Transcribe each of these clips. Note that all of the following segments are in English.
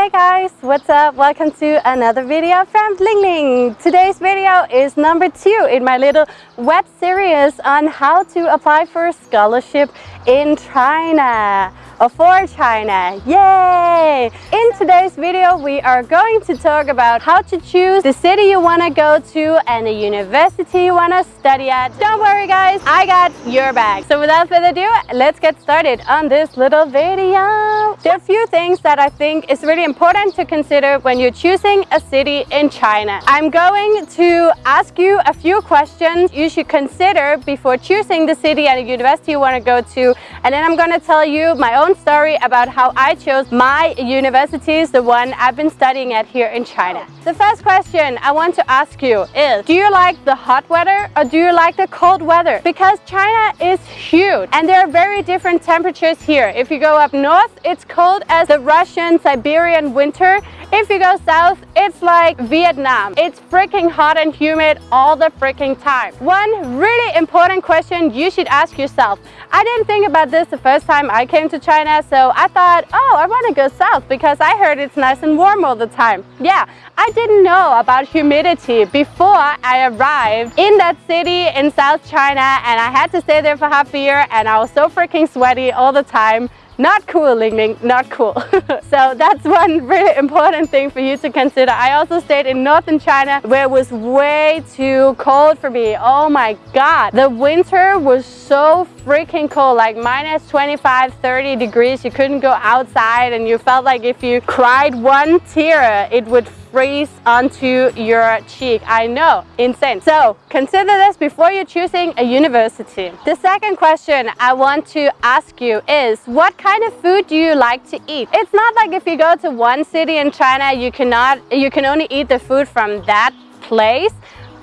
Hey guys, what's up? Welcome to another video from Ling Ling. Today's video is number two in my little web series on how to apply for a scholarship in China for China. Yay! In today's video, we are going to talk about how to choose the city you want to go to and the university you want to study at. Don't worry guys, I got your back. So without further ado, let's get started on this little video. There are a few things that I think is really important to consider when you're choosing a city in China. I'm going to ask you a few questions you should consider before choosing the city and the university you want to go to. And then I'm going to tell you my own story about how I chose my universities, the one I've been studying at here in China. The first question I want to ask you is, do you like the hot weather or do you like the cold weather? Because China is huge and there are very different temperatures here. If you go up north, it's cold as the Russian Siberian winter if you go south, it's like Vietnam. It's freaking hot and humid all the freaking time. One really important question you should ask yourself. I didn't think about this the first time I came to China, so I thought, oh, I want to go south because I heard it's nice and warm all the time. Yeah, I didn't know about humidity before I arrived in that city in South China and I had to stay there for half a year and I was so freaking sweaty all the time. Not cool, Ling Ling, not cool. so that's one really important thing for you to consider. I also stayed in northern China where it was way too cold for me. Oh my God. The winter was so freaking cold, like minus 25, 30 degrees. You couldn't go outside and you felt like if you cried one tear, it would freeze onto your cheek. I know, insane. So consider this before you're choosing a university. The second question I want to ask you is what kind of food do you like to eat? It's not like if you go to one city in China, you cannot, you can only eat the food from that place.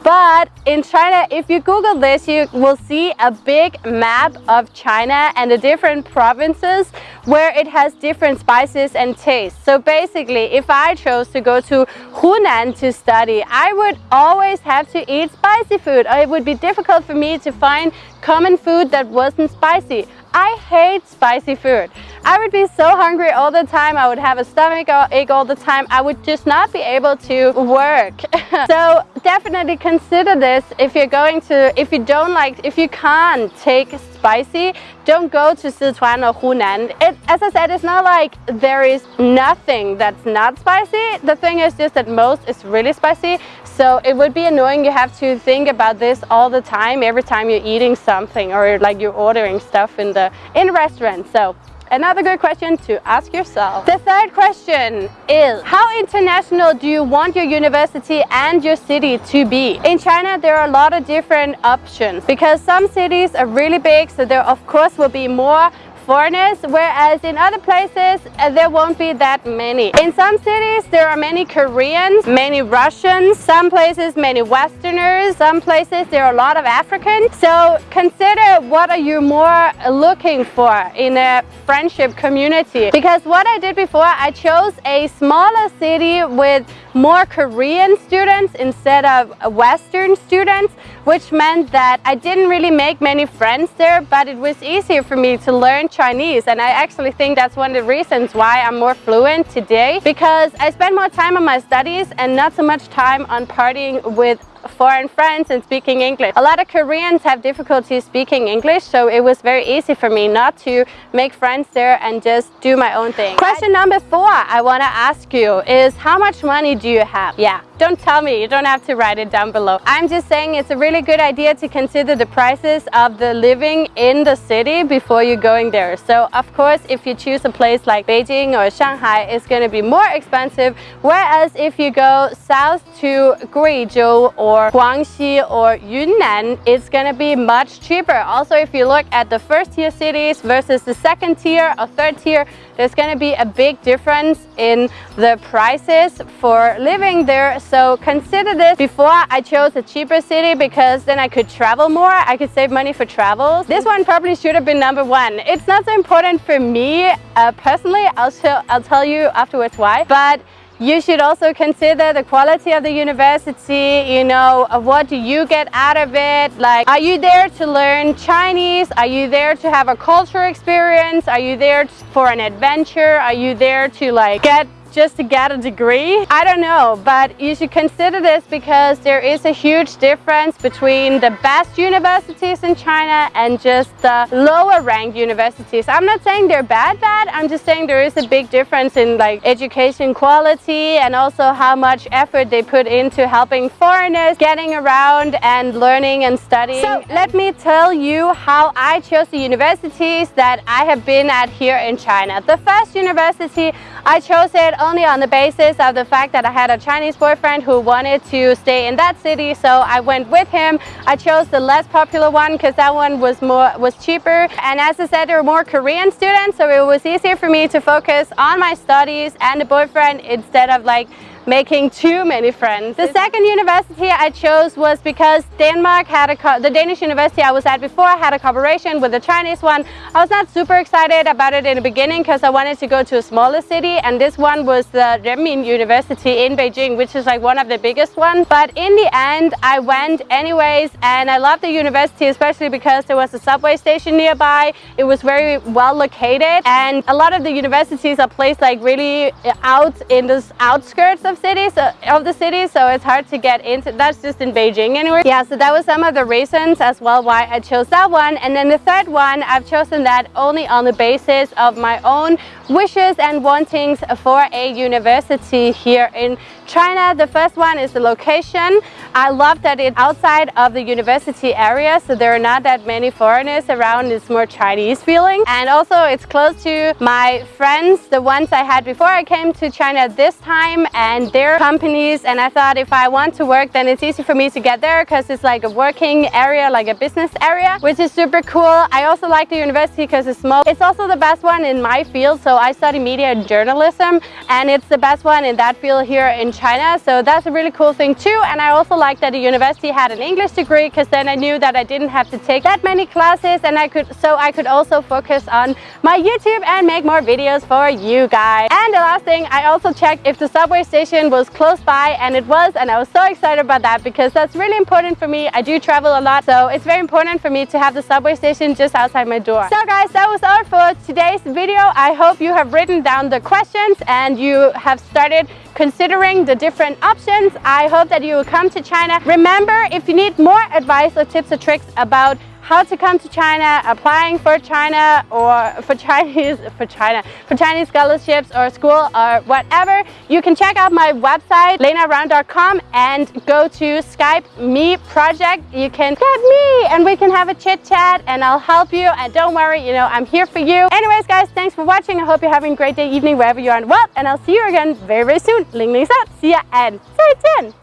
But in China, if you Google this, you will see a big map of China and the different provinces where it has different spices and tastes. So basically, if I chose to go to Hunan to study, I would always have to eat spicy food. It would be difficult for me to find common food that wasn't spicy. I hate spicy food. I would be so hungry all the time. I would have a stomach ache all the time. I would just not be able to work. so definitely consider this if you're going to, if you don't like, if you can't take spicy, don't go to Sichuan or Hunan. It, as I said, it's not like there is nothing that's not spicy. The thing is just that most is really spicy. So it would be annoying. You have to think about this all the time, every time you're eating something or like you're ordering stuff in the in restaurant. So Another good question to ask yourself. The third question is, how international do you want your university and your city to be? In China, there are a lot of different options because some cities are really big, so there of course will be more foreigners, whereas in other places uh, there won't be that many. In some cities there are many Koreans, many Russians, some places many Westerners, some places there are a lot of Africans. So consider what are you more looking for in a friendship community. Because what I did before, I chose a smaller city with more Korean students instead of Western students, which meant that I didn't really make many friends there, but it was easier for me to learn Chinese. And I actually think that's one of the reasons why I'm more fluent today because I spend more time on my studies and not so much time on partying with foreign friends and speaking English. A lot of Koreans have difficulty speaking English, so it was very easy for me not to make friends there and just do my own thing. Question number four I want to ask you is how much money do you have? Yeah, don't tell me, you don't have to write it down below. I'm just saying it's a really good idea to consider the prices of the living in the city before you're going there. So of course, if you choose a place like Beijing or Shanghai, it's going to be more expensive. Whereas if you go south to Guizhou or Guangxi or Yunnan, it's going to be much cheaper. Also, if you look at the first tier cities versus the second tier or third tier, there's going to be a big difference in the prices for living there. So consider this before I chose a cheaper city because then I could travel more. I could save money for travels. This one probably should have been number one. It's not so important for me uh, personally. I'll, I'll tell you afterwards why. But you should also consider the quality of the university, you know, what do you get out of it? Like, are you there to learn Chinese? Are you there to have a culture experience? Are you there for an adventure? Are you there to like get just to get a degree? I don't know, but you should consider this because there is a huge difference between the best universities in China and just the lower ranked universities. I'm not saying they're bad bad, I'm just saying there is a big difference in like education quality and also how much effort they put into helping foreigners getting around and learning and studying. So let me tell you how I chose the universities that I have been at here in China. The first university I chose it only on the basis of the fact that I had a Chinese boyfriend who wanted to stay in that city so I went with him. I chose the less popular one because that one was more was cheaper and as I said there were more Korean students so it was easier for me to focus on my studies and the boyfriend instead of like making too many friends. The second university I chose was because Denmark had a, the Danish university I was at before had a cooperation with the Chinese one. I was not super excited about it in the beginning because I wanted to go to a smaller city and this one was the Renmin University in Beijing which is like one of the biggest ones. But in the end I went anyways and I loved the university especially because there was a subway station nearby. It was very well located and a lot of the universities are placed like really out in the outskirts of cities of the city so it's hard to get into that's just in Beijing anyway. Yeah so that was some of the reasons as well why I chose that one. And then the third one I've chosen that only on the basis of my own wishes and wantings for a university here in China. The first one is the location. I love that it's outside of the university area, so there are not that many foreigners around. It's more Chinese feeling. And also it's close to my friends, the ones I had before I came to China this time and their companies. And I thought if I want to work, then it's easy for me to get there because it's like a working area, like a business area, which is super cool. I also like the university because it's small. It's also the best one in my field. So I study media and journalism and it's the best one in that field here in China. So that's a really cool thing too. And I also like that the university had an English degree because then I knew that I didn't have to take that many classes and I could so I could also focus on my YouTube and make more videos for you guys. And the last thing, I also checked if the subway station was close by and it was and I was so excited about that because that's really important for me. I do travel a lot so it's very important for me to have the subway station just outside my door. So guys, that was all for today's video. I hope you have written down the questions and you have started considering the different options. I hope that you will come to China. Remember, if you need more advice or tips or tricks about how to come to China, applying for China or for Chinese for China for Chinese scholarships or school or whatever, you can check out my website lenaround.com and go to Skype me project. You can get me and we can have a chit chat and I'll help you and don't worry, you know, I'm here for you. Anyways guys, thanks for watching. I hope you're having a great day, evening, wherever you are in the world and I'll see you again very very soon. Ling Ling's out. See ya and 再见.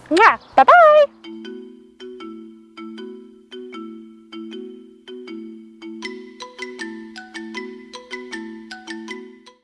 Bye bye.